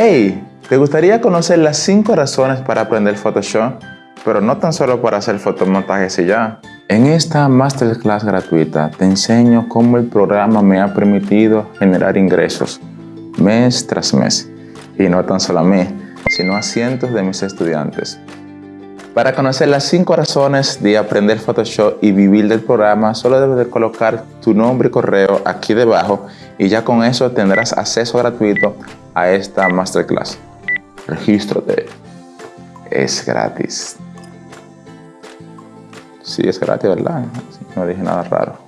Hey, ¿te gustaría conocer las 5 razones para aprender Photoshop? Pero no tan solo para hacer fotomontajes y ya. En esta masterclass gratuita te enseño cómo el programa me ha permitido generar ingresos mes tras mes. Y no tan solo a mí, sino a cientos de mis estudiantes. Para conocer las 5 razones de aprender Photoshop y vivir del programa, solo debes de colocar tu nombre y correo aquí debajo y ya con eso tendrás acceso gratuito a esta masterclass. Regístrate. Es gratis. Sí, es gratis, ¿verdad? No dije nada raro.